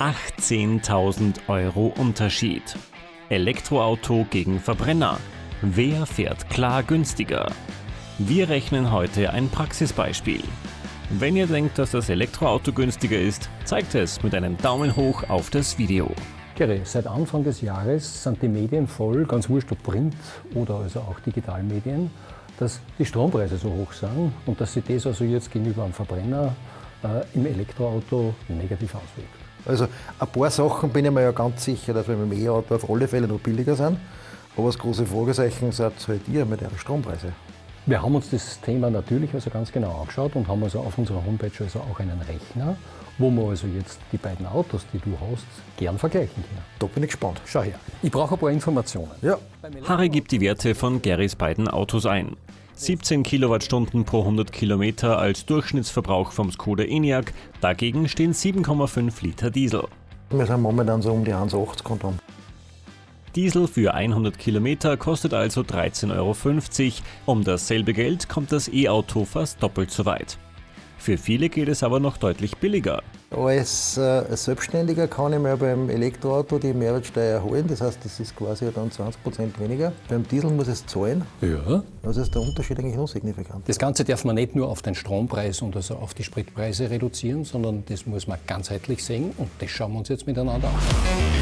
18.000 Euro Unterschied. Elektroauto gegen Verbrenner. Wer fährt klar günstiger? Wir rechnen heute ein Praxisbeispiel. Wenn ihr denkt, dass das Elektroauto günstiger ist, zeigt es mit einem Daumen hoch auf das Video. Seit Anfang des Jahres sind die Medien voll, ganz wurscht ob Print oder also auch Digitalmedien, dass die Strompreise so hoch sind und dass sich das also jetzt gegenüber einem Verbrenner äh, im Elektroauto negativ auswirkt. Also ein paar Sachen bin ich mir ja ganz sicher, dass wir mit dem E-Auto auf alle Fälle noch billiger sind. Aber das große Fragezeichen seid halt ihr mit euren Strompreise. Wir haben uns das Thema natürlich also ganz genau angeschaut und haben also auf unserer Homepage also auch einen Rechner, wo wir also jetzt die beiden Autos, die du hast, gern vergleichen können. Da bin ich gespannt. Schau her, ich brauche ein paar Informationen. Ja. Harry gibt die Werte von Garys beiden Autos ein. 17 Kilowattstunden pro 100 Kilometer als Durchschnittsverbrauch vom Skoda Enyaq, dagegen stehen 7,5 Liter Diesel. Wir sind momentan so um die 1,80 Konton. Diesel für 100 Kilometer kostet also 13,50 Euro. Um dasselbe Geld kommt das E-Auto fast doppelt so weit. Für viele geht es aber noch deutlich billiger. Als äh, Selbstständiger kann ich mir beim Elektroauto die Mehrwertsteuer holen, das heißt, das ist quasi dann 20% weniger. Beim Diesel muss es zahlen. Ja. Also ist der Unterschied eigentlich noch signifikant. Das Ganze darf man nicht nur auf den Strompreis und also auf die Spritpreise reduzieren, sondern das muss man ganzheitlich sehen und das schauen wir uns jetzt miteinander an.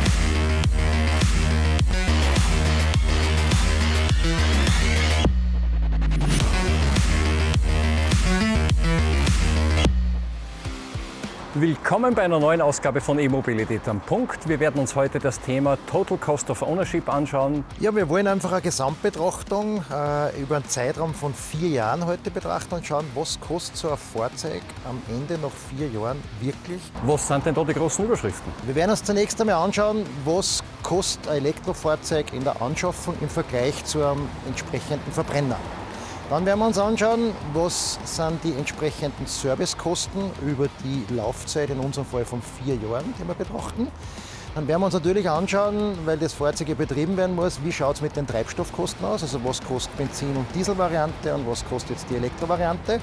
Willkommen bei einer neuen Ausgabe von E-Mobilität am Punkt. Wir werden uns heute das Thema Total Cost of Ownership anschauen. Ja, wir wollen einfach eine Gesamtbetrachtung äh, über einen Zeitraum von vier Jahren heute betrachten und schauen, was kostet so ein Fahrzeug am Ende nach vier Jahren wirklich. Was sind denn da die großen Überschriften? Wir werden uns zunächst einmal anschauen, was kostet ein Elektrofahrzeug in der Anschaffung im Vergleich zu einem entsprechenden Verbrenner. Dann werden wir uns anschauen, was sind die entsprechenden Servicekosten über die Laufzeit, in unserem Fall von vier Jahren, die wir betrachten. Dann werden wir uns natürlich anschauen, weil das Fahrzeug ja betrieben werden muss, wie schaut es mit den Treibstoffkosten aus, also was kostet Benzin- und Dieselvariante und was kostet jetzt die Elektrovariante.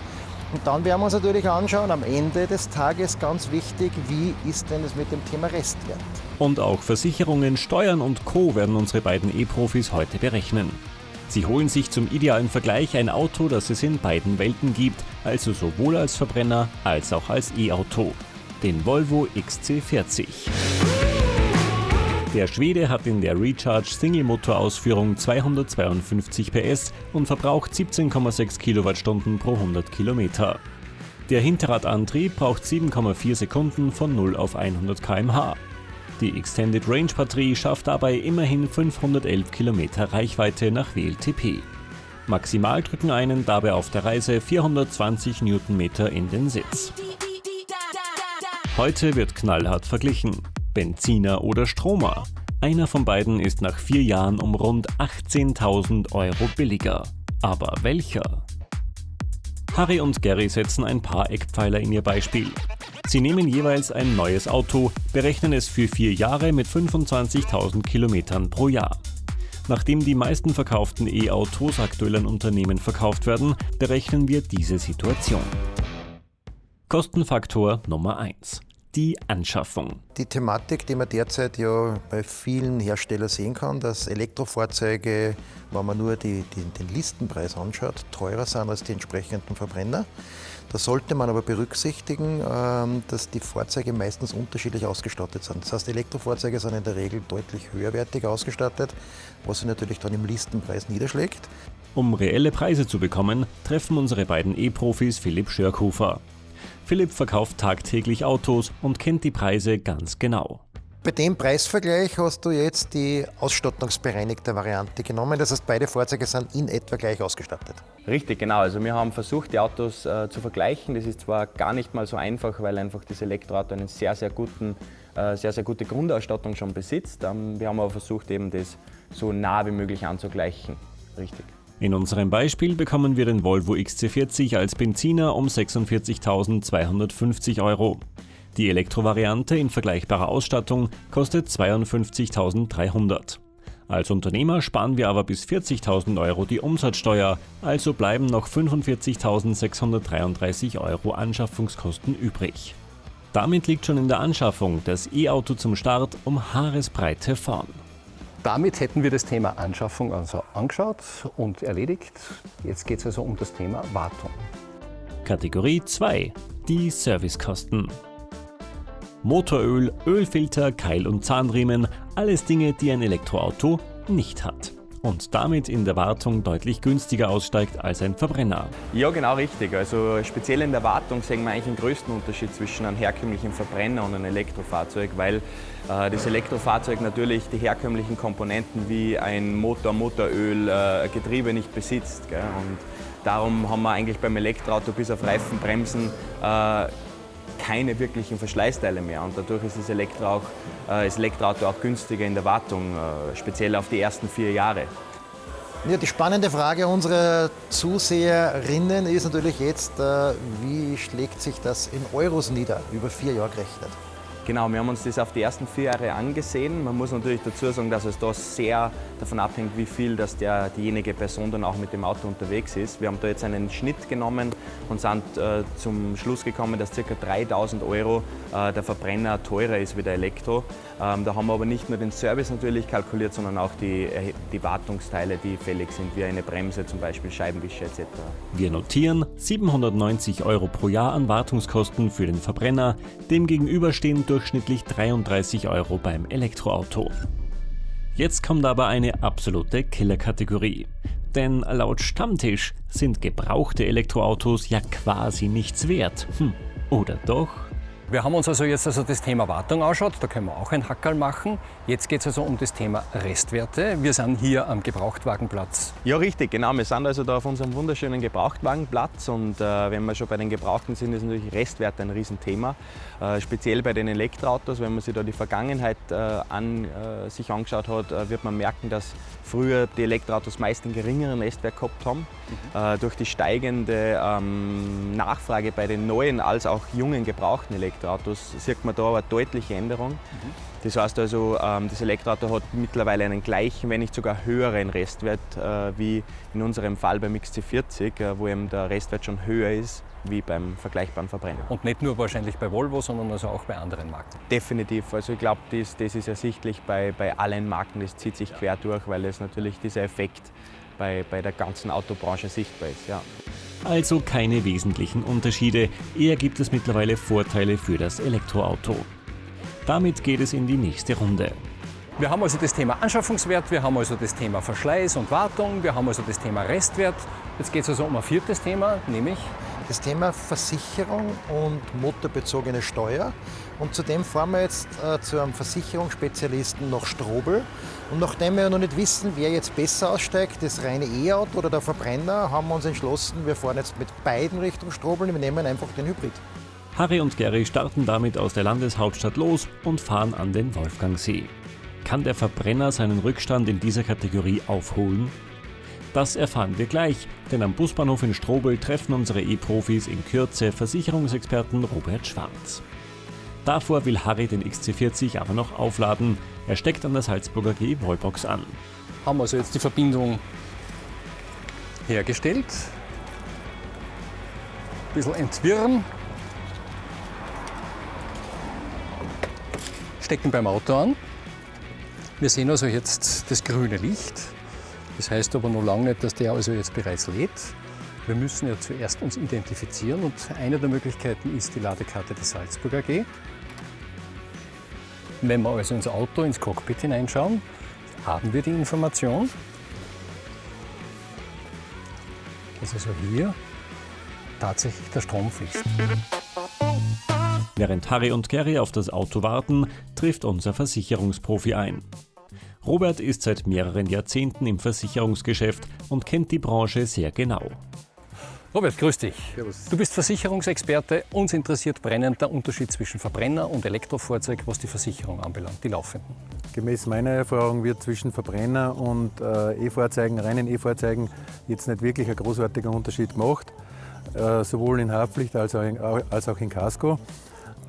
Und dann werden wir uns natürlich anschauen, am Ende des Tages ganz wichtig, wie ist denn es mit dem Thema Restwert. Und auch Versicherungen, Steuern und Co. werden unsere beiden E-Profis heute berechnen. Sie holen sich zum idealen Vergleich ein Auto, das es in beiden Welten gibt, also sowohl als Verbrenner als auch als E-Auto, den Volvo XC40. Der Schwede hat in der Recharge Single-Motor-Ausführung 252 PS und verbraucht 17,6 Kilowattstunden pro 100 Kilometer. Der Hinterradantrieb braucht 7,4 Sekunden von 0 auf 100 km/h. Die Extended Range Batterie schafft dabei immerhin 511 Kilometer Reichweite nach WLTP. Maximal drücken einen dabei auf der Reise 420 Newtonmeter in den Sitz. Heute wird knallhart verglichen. Benziner oder Stromer. Einer von beiden ist nach vier Jahren um rund 18.000 Euro billiger. Aber welcher? Harry und Gary setzen ein paar Eckpfeiler in ihr Beispiel. Sie nehmen jeweils ein neues Auto, berechnen es für vier Jahre mit 25.000 Kilometern pro Jahr. Nachdem die meisten verkauften E-Autos aktuell an Unternehmen verkauft werden, berechnen wir diese Situation. Kostenfaktor Nummer 1. Die Anschaffung. Die Thematik, die man derzeit ja bei vielen Herstellern sehen kann, dass Elektrofahrzeuge, wenn man nur die, die, den Listenpreis anschaut, teurer sind als die entsprechenden Verbrenner. Da sollte man aber berücksichtigen, ähm, dass die Fahrzeuge meistens unterschiedlich ausgestattet sind. Das heißt, Elektrofahrzeuge sind in der Regel deutlich höherwertig ausgestattet, was sich natürlich dann im Listenpreis niederschlägt. Um reelle Preise zu bekommen, treffen unsere beiden E-Profis Philipp Schörkhofer. Philipp verkauft tagtäglich Autos und kennt die Preise ganz genau. Bei dem Preisvergleich hast du jetzt die ausstattungsbereinigte Variante genommen. Das heißt, beide Fahrzeuge sind in etwa gleich ausgestattet. Richtig, genau. Also wir haben versucht, die Autos äh, zu vergleichen. Das ist zwar gar nicht mal so einfach, weil einfach das Elektroauto einen sehr, sehr guten, äh, sehr, sehr gute Grundausstattung schon besitzt. Ähm, wir haben aber versucht, eben das so nah wie möglich anzugleichen. Richtig. In unserem Beispiel bekommen wir den Volvo XC40 als Benziner um 46.250 Euro. Die Elektrovariante in vergleichbarer Ausstattung kostet 52.300. Als Unternehmer sparen wir aber bis 40.000 Euro die Umsatzsteuer, also bleiben noch 45.633 Euro Anschaffungskosten übrig. Damit liegt schon in der Anschaffung das E-Auto zum Start um Haaresbreite vorn. Damit hätten wir das Thema Anschaffung also angeschaut und erledigt. Jetzt geht es also um das Thema Wartung. Kategorie 2. Die Servicekosten. Motoröl, Ölfilter, Keil- und Zahnriemen, alles Dinge, die ein Elektroauto nicht hat und damit in der Wartung deutlich günstiger aussteigt als ein Verbrenner. Ja, genau richtig. Also speziell in der Wartung sehen wir eigentlich den größten Unterschied zwischen einem herkömmlichen Verbrenner und einem Elektrofahrzeug, weil äh, das Elektrofahrzeug natürlich die herkömmlichen Komponenten wie ein Motor, Motoröl, äh, Getriebe nicht besitzt. Gell? Und darum haben wir eigentlich beim Elektroauto bis auf Reifen, Bremsen äh, keine wirklichen Verschleißteile mehr und dadurch ist das, Elektro auch, äh, das Elektroauto auch günstiger in der Wartung, äh, speziell auf die ersten vier Jahre. Ja, die spannende Frage unserer Zuseherinnen ist natürlich jetzt, äh, wie schlägt sich das in Euros nieder, über vier Jahre gerechnet? Genau, wir haben uns das auf die ersten vier Jahre angesehen. Man muss natürlich dazu sagen, dass es da sehr davon abhängt, wie viel dass der, diejenige Person dann auch mit dem Auto unterwegs ist. Wir haben da jetzt einen Schnitt genommen und sind äh, zum Schluss gekommen, dass ca. 3000 Euro äh, der Verbrenner teurer ist wie der Elektro. Ähm, da haben wir aber nicht nur den Service natürlich kalkuliert, sondern auch die, äh, die Wartungsteile, die fällig sind, wie eine Bremse, zum Beispiel Scheibenwischer etc. Wir notieren 790 Euro pro Jahr an Wartungskosten für den Verbrenner. Demgegenüber stehen durchschnittlich 33 Euro beim Elektroauto. Jetzt kommt aber eine absolute Killerkategorie. Denn laut Stammtisch sind gebrauchte Elektroautos ja quasi nichts wert. Hm, oder doch? Wir haben uns also jetzt also das Thema Wartung anschaut, da können wir auch ein Hackerl machen. Jetzt geht es also um das Thema Restwerte. Wir sind hier am Gebrauchtwagenplatz. Ja, richtig, genau. Wir sind also da auf unserem wunderschönen Gebrauchtwagenplatz und äh, wenn wir schon bei den Gebrauchten sind, ist natürlich Restwerte ein Riesenthema. Äh, speziell bei den Elektroautos, wenn man sich da die Vergangenheit äh, an, äh, sich angeschaut hat, äh, wird man merken, dass früher die Elektroautos meist einen geringeren Restwert gehabt haben. Mhm. Äh, durch die steigende ähm, Nachfrage bei den neuen als auch jungen gebrauchten Elektroautos Elektroautos sieht man da eine deutliche Änderung. Mhm. Das heißt also, ähm, das Elektroauto hat mittlerweile einen gleichen, wenn nicht sogar höheren Restwert äh, wie in unserem Fall beim XC40, äh, wo eben der Restwert schon höher ist wie beim vergleichbaren Verbrenner. Und nicht nur wahrscheinlich bei Volvo, sondern also auch bei anderen Marken? Definitiv. Also ich glaube, das, das ist ersichtlich bei, bei allen Marken, das zieht sich quer durch, weil es natürlich dieser Effekt bei, bei der ganzen Autobranche sichtbar ist. Ja. Also keine wesentlichen Unterschiede, eher gibt es mittlerweile Vorteile für das Elektroauto. Damit geht es in die nächste Runde. Wir haben also das Thema Anschaffungswert, wir haben also das Thema Verschleiß und Wartung, wir haben also das Thema Restwert. Jetzt geht es also um ein viertes Thema, nämlich das Thema Versicherung und motorbezogene Steuer. Und zudem fahren wir jetzt äh, zu einem Versicherungsspezialisten nach Strobel. Und nachdem wir noch nicht wissen, wer jetzt besser aussteigt, das reine E-Auto oder der Verbrenner, haben wir uns entschlossen, wir fahren jetzt mit beiden Richtung Strobel und wir nehmen einfach den Hybrid. Harry und Gary starten damit aus der Landeshauptstadt los und fahren an den Wolfgangsee. Kann der Verbrenner seinen Rückstand in dieser Kategorie aufholen? Das erfahren wir gleich, denn am Busbahnhof in Strobel treffen unsere E-Profis in Kürze Versicherungsexperten Robert Schwarz. Davor will Harry den XC40 aber noch aufladen. Er steckt an der Salzburger G Wallbox an. Haben wir also jetzt die Verbindung hergestellt. Ein bisschen entwirren. Stecken beim Auto an. Wir sehen also jetzt das grüne Licht. Das heißt aber noch lange nicht, dass der also jetzt bereits lädt. Wir müssen ja zuerst uns identifizieren und eine der Möglichkeiten ist die Ladekarte der Salzburg AG. Wenn wir also ins Auto, ins Cockpit hineinschauen, haben wir die Information, dass also hier tatsächlich der Strom fließt. Während Harry und Gary auf das Auto warten, trifft unser Versicherungsprofi ein. Robert ist seit mehreren Jahrzehnten im Versicherungsgeschäft und kennt die Branche sehr genau. Robert, grüß dich. Servus. Du bist Versicherungsexperte. Uns interessiert brennend der Unterschied zwischen Verbrenner und Elektrofahrzeug, was die Versicherung anbelangt, die laufenden. Gemäß meiner Erfahrung wird zwischen Verbrenner und äh, E-Fahrzeugen, reinen E-Fahrzeugen, jetzt nicht wirklich ein großartiger Unterschied gemacht, äh, sowohl in Haftpflicht als auch in, als auch in Casco.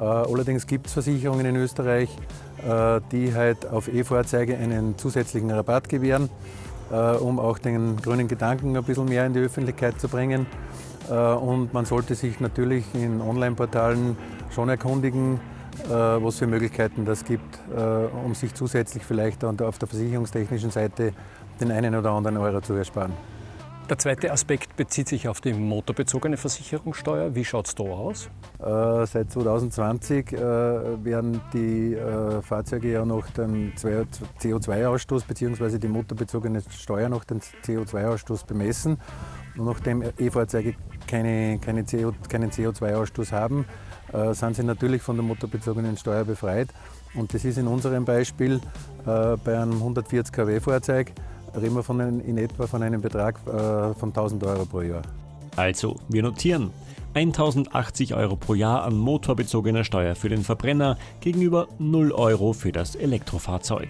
Äh, allerdings gibt es Versicherungen in Österreich, äh, die halt auf E-Fahrzeuge einen zusätzlichen Rabatt gewähren, äh, um auch den grünen Gedanken ein bisschen mehr in die Öffentlichkeit zu bringen. Und man sollte sich natürlich in Online-Portalen schon erkundigen, was für Möglichkeiten das gibt, um sich zusätzlich vielleicht auf der versicherungstechnischen Seite den einen oder anderen Euro zu ersparen. Der zweite Aspekt bezieht sich auf die motorbezogene Versicherungssteuer. Wie schaut es da aus? Äh, seit 2020 äh, werden die äh, Fahrzeuge ja noch den CO2-Ausstoß bzw. die motorbezogene Steuer noch den CO2-Ausstoß bemessen. Und nachdem E-Fahrzeuge keine, keine CO, keinen CO2-Ausstoß haben, äh, sind sie natürlich von der motorbezogenen Steuer befreit. Und das ist in unserem Beispiel äh, bei einem 140 kW-Fahrzeug reden wir von einem, in etwa von einem Betrag äh, von 1000 Euro pro Jahr. Also, wir notieren. 1080 Euro pro Jahr an motorbezogener Steuer für den Verbrenner gegenüber 0 Euro für das Elektrofahrzeug.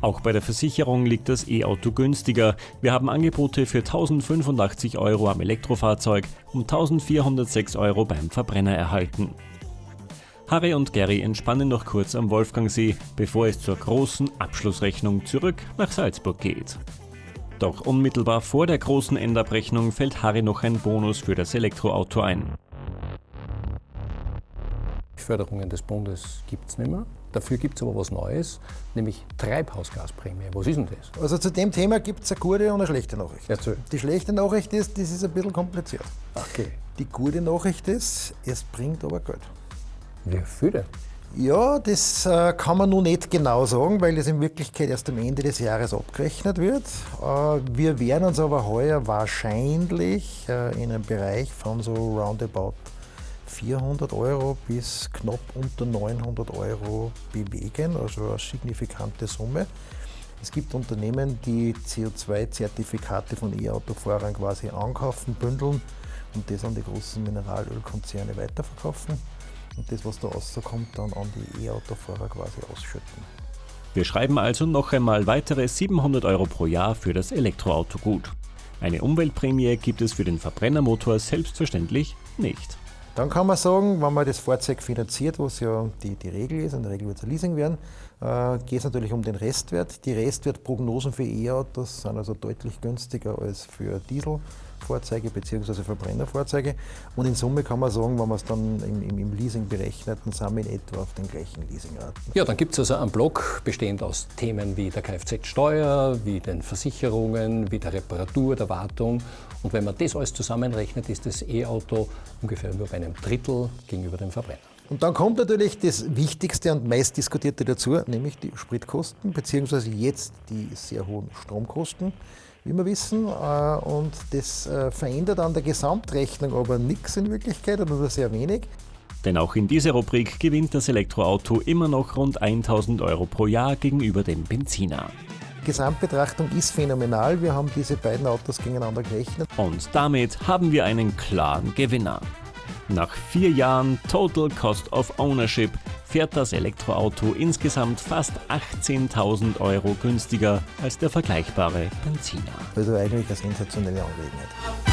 Auch bei der Versicherung liegt das E-Auto günstiger. Wir haben Angebote für 1085 Euro am Elektrofahrzeug und 1406 Euro beim Verbrenner erhalten. Harry und Gary entspannen noch kurz am Wolfgangsee, bevor es zur großen Abschlussrechnung zurück nach Salzburg geht. Doch unmittelbar vor der großen Endabrechnung fällt Harry noch ein Bonus für das Elektroauto ein. Förderungen des Bundes gibt es nicht mehr. Dafür gibt es aber was Neues, nämlich Treibhausgasprämie. Was ist denn das? Also zu dem Thema gibt es eine gute und eine schlechte Nachricht. Erzähl. Die schlechte Nachricht ist, das ist ein bisschen kompliziert. Okay. Die gute Nachricht ist, es bringt aber Geld. Wie viel denn? Ja, das äh, kann man nun nicht genau sagen, weil es in Wirklichkeit erst am Ende des Jahres abgerechnet wird. Äh, wir werden uns aber heuer wahrscheinlich äh, in einem Bereich von so roundabout 400 Euro bis knapp unter 900 Euro bewegen, also eine signifikante Summe. Es gibt Unternehmen, die CO2-Zertifikate von E-Autofahrern quasi ankaufen, bündeln und das an die großen Mineralölkonzerne weiterverkaufen und das, was da rauskommt, dann an die E-Autofahrer quasi ausschütten. Wir schreiben also noch einmal weitere 700 Euro pro Jahr für das Elektroauto gut. Eine Umweltprämie gibt es für den Verbrennermotor selbstverständlich nicht. Dann kann man sagen, wenn man das Fahrzeug finanziert, was ja die, die Regel ist, in der Regel wird es ein Leasing werden, äh, geht es natürlich um den Restwert. Die Restwertprognosen für E-Autos sind also deutlich günstiger als für Diesel. Fahrzeuge bzw. Verbrennerfahrzeuge. Und in Summe kann man sagen, wenn man es dann im, im, Leasing berechnet, dann sind wir in etwa auf den gleichen Leasingraten. Ja, dann gibt es also einen Block bestehend aus Themen wie der Kfz-Steuer, wie den Versicherungen, wie der Reparatur, der Wartung. Und wenn man das alles zusammenrechnet, ist das E-Auto ungefähr nur bei einem Drittel gegenüber dem Verbrenner. Und dann kommt natürlich das Wichtigste und meistdiskutierte dazu, nämlich die Spritkosten, beziehungsweise jetzt die sehr hohen Stromkosten wie wir wissen. Äh, und das äh, verändert an der Gesamtrechnung aber nichts in Wirklichkeit oder nur sehr wenig. Denn auch in dieser Rubrik gewinnt das Elektroauto immer noch rund 1000 Euro pro Jahr gegenüber dem Benziner. Gesamtbetrachtung ist phänomenal. Wir haben diese beiden Autos gegeneinander gerechnet. Und damit haben wir einen klaren Gewinner. Nach vier Jahren Total Cost of Ownership fährt das Elektroauto insgesamt fast 18.000 Euro günstiger als der vergleichbare Benziner. Also eigentlich eine sensationelle Angelegenheit.